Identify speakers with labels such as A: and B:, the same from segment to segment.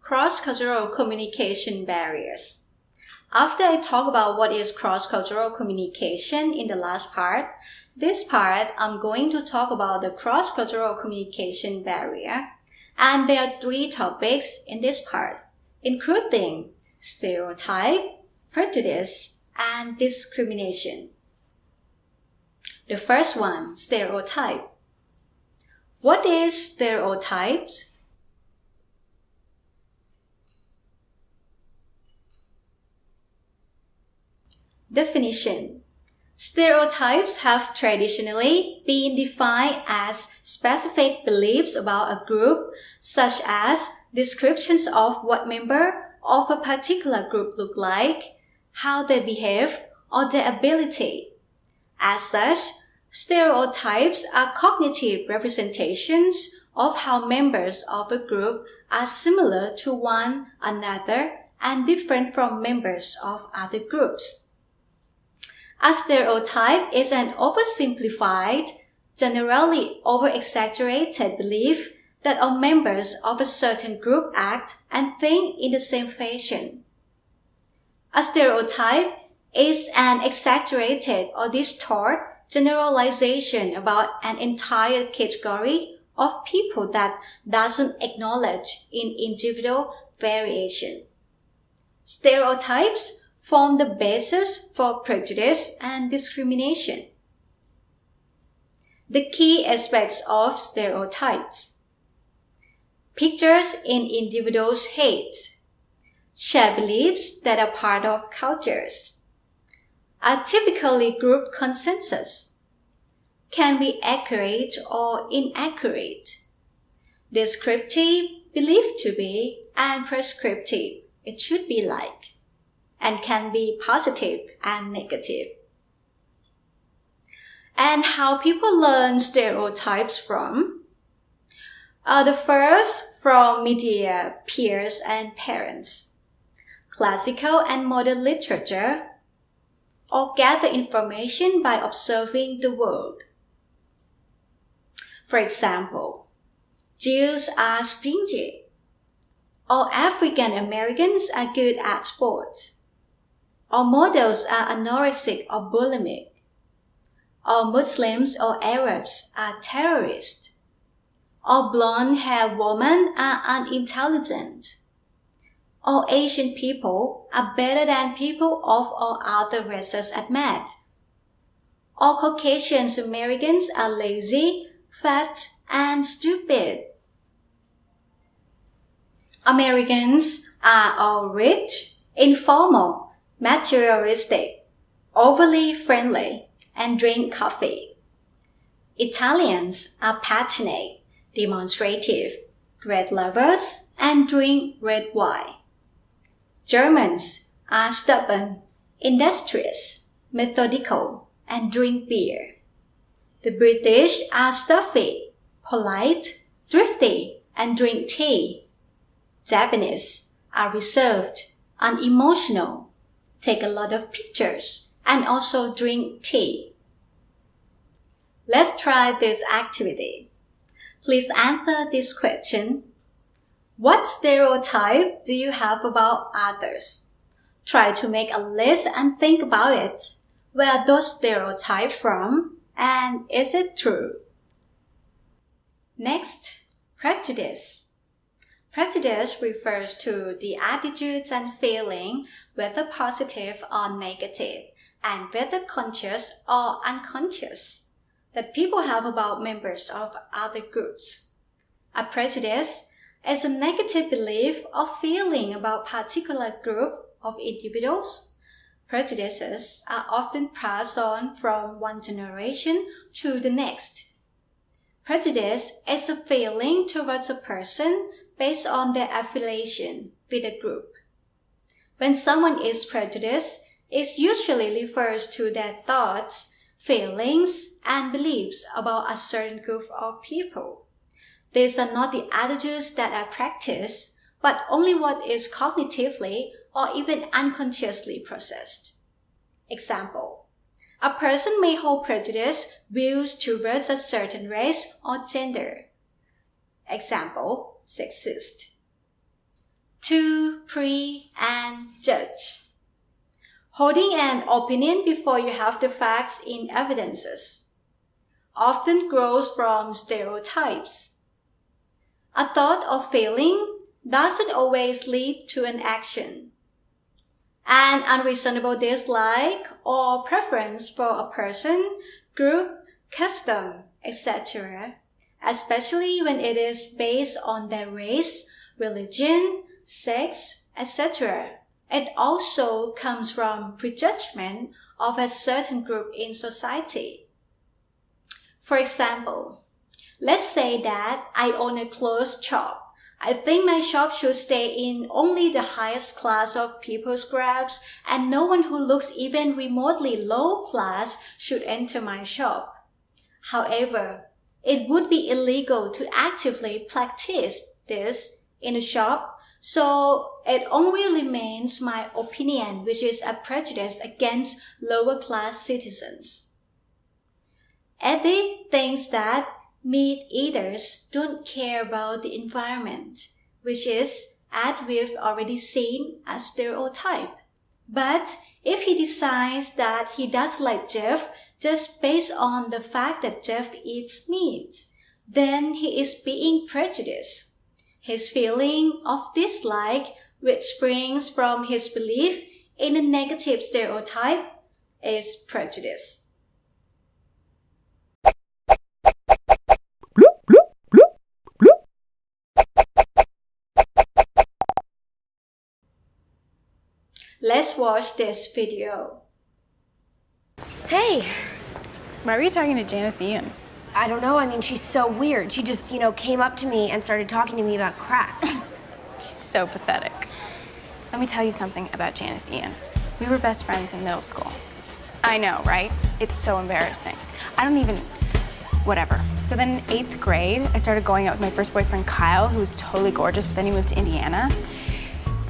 A: Cross-cultural communication barriers. After I talk about what is cross-cultural communication in the last part, this part I'm going to talk about the cross-cultural communication barrier. And there are three topics in this part, including stereotype, prejudice, and discrimination. The first one, stereotype. What is stereotypes? Definition Stereotypes have traditionally been defined as specific beliefs about a group, such as descriptions of what member of a particular group look like, how they behave, or their ability. As such, stereotypes are cognitive representations of how members of a group are similar to one another and different from members of other groups. A stereotype is an oversimplified, generally over-exaggerated belief that all members of a certain group act and think in the same fashion. A stereotype is an exaggerated or distorted generalization about an entire category of people that doesn't acknowledge in individual variation. Stereotypes form the basis for prejudice and discrimination. The key aspects of stereotypes. Pictures in individuals' heads. Share beliefs that are part of cultures. Are typically group consensus. Can be accurate or inaccurate. Descriptive, believed to be, and prescriptive, it should be like and can be positive and negative. And how people learn stereotypes from? Uh, the first from media, peers, and parents. Classical and modern literature, or gather information by observing the world. For example, Jews are stingy, or African Americans are good at sports. All models are anorexic or bulimic. All Muslims or Arabs are terrorists. All blonde-haired women are unintelligent. All Asian people are better than people of all other races at math. All Caucasian Americans are lazy, fat, and stupid. Americans are all rich, informal, materialistic, overly friendly, and drink coffee. Italians are passionate, demonstrative, great lovers, and drink red wine. Germans are stubborn, industrious, methodical, and drink beer. The British are stuffy, polite, thrifty, and drink tea. Japanese are reserved, unemotional, take a lot of pictures, and also drink tea. Let's try this activity. Please answer this question. What stereotype do you have about others? Try to make a list and think about it. Where those stereotypes from? And is it true? Next, prejudice. Prejudice refers to the attitudes and feeling, whether positive or negative, and whether conscious or unconscious, that people have about members of other groups. A prejudice is a negative belief or feeling about particular group of individuals. Prejudices are often passed on from one generation to the next. Prejudice is a feeling towards a person based on their affiliation with a group. When someone is prejudiced, it usually refers to their thoughts, feelings, and beliefs about a certain group of people. These are not the attitudes that are practiced, but only what is cognitively or even unconsciously processed. Example A person may hold prejudice views towards a certain race or gender. Example Sexist. 2. Pre and judge. Holding an opinion before you have the facts in evidences often grows from stereotypes. A thought or feeling doesn't always lead to an action. An unreasonable dislike or preference for a person, group, custom, etc., especially when it is based on their race, religion, sex, etc. It also comes from prejudgment of a certain group in society. For example, let's say that I own a clothes shop. I think my shop should stay in only the highest class of people's grabs and no one who looks even remotely low class should enter my shop. However, it would be illegal to actively practice this in a shop so it only remains my opinion, which is a prejudice against lower class citizens. Eddie thinks that meat eaters don't care about the environment, which is, as we've already seen, a stereotype. But if he decides that he does like Jeff just based on the fact that Jeff eats meat, then he is being prejudiced. His feeling of dislike, which springs from his belief in a negative stereotype, is prejudice. Let's watch this video.
B: Hey!
C: Why were you talking to Janis Ian?
B: I don't know. I mean, she's so weird. She just, you know, came up to me and started talking to me about crack.
C: she's so pathetic. Let me tell you something about Janis Ian. We were best friends in middle school. I know, right? It's so embarrassing. I don't even... whatever. So then in eighth grade, I started going out with my first boyfriend, Kyle, who was totally gorgeous, but then he moved to Indiana.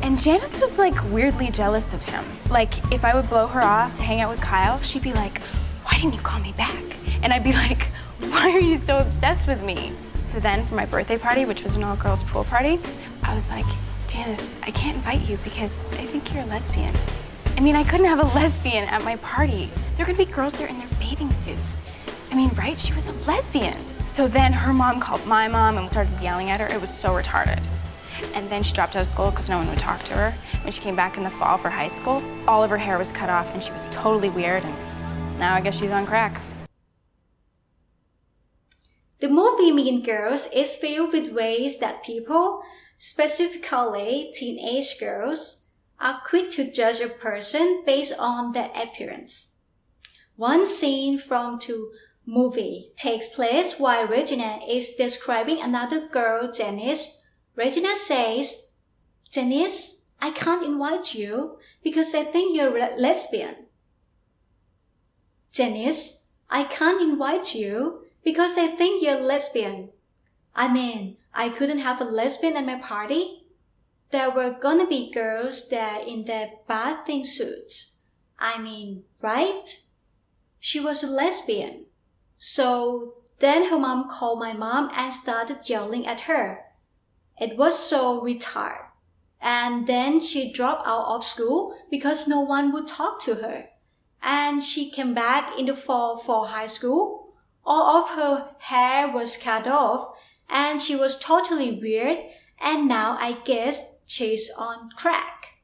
C: And Janis was like weirdly jealous of him. Like if I would blow her off to hang out with Kyle, she'd be like, didn't you call me back? And I'd be like, why are you so obsessed with me? So then for my birthday party, which was an all-girls pool party, I was like, Janis, I can't invite you because I think you're a lesbian. I mean, I couldn't have a lesbian at my party. There gonna be girls there in their bathing suits. I mean, right? She was a lesbian. So then her mom called my mom and started yelling at her. It was so retarded. And then she dropped out of school because no one would talk to her. When she came back in the fall for high school, all of her hair was cut off and she was totally weird and now I guess she's on crack.
A: The movie Mean Girls is filled with ways that people, specifically teenage girls, are quick to judge a person based on their appearance. One scene from the movie takes place while Regina is describing another girl, Janis. Regina says, Janis, I can't invite you because I think you're a lesbian. Janis, I can't invite you because I think you're lesbian. I mean, I couldn't have a lesbian at my party. There were gonna be girls there in their bathing suits. I mean, right? She was a lesbian. So then her mom called my mom and started yelling at her. It was so retarded. And then she dropped out of school because no one would talk to her. And she came back in the fall for high school all of her hair was cut off and she was totally weird and now I guess she's on crack.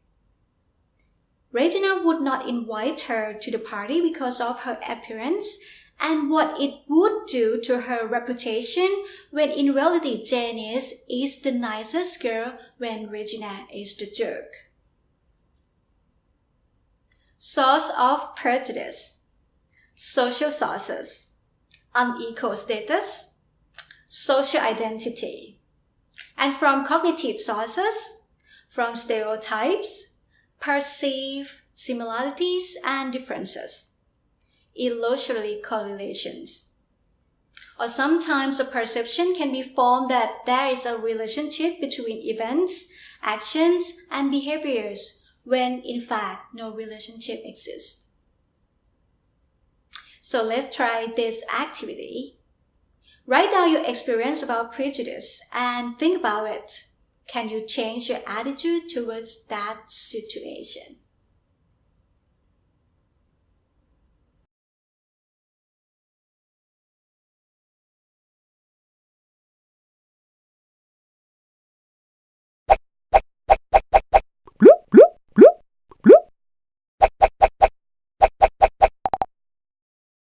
A: Regina would not invite her to the party because of her appearance and what it would do to her reputation when in reality Janis is the nicest girl when Regina is the jerk. Source of prejudice. Social sources. Unequal status, social identity, and from cognitive sources, from stereotypes, perceive similarities and differences, illusory correlations. Or sometimes a perception can be formed that there is a relationship between events, actions, and behaviors when in fact no relationship exists. So let's try this activity. Write down your experience about prejudice and think about it. Can you change your attitude towards that situation?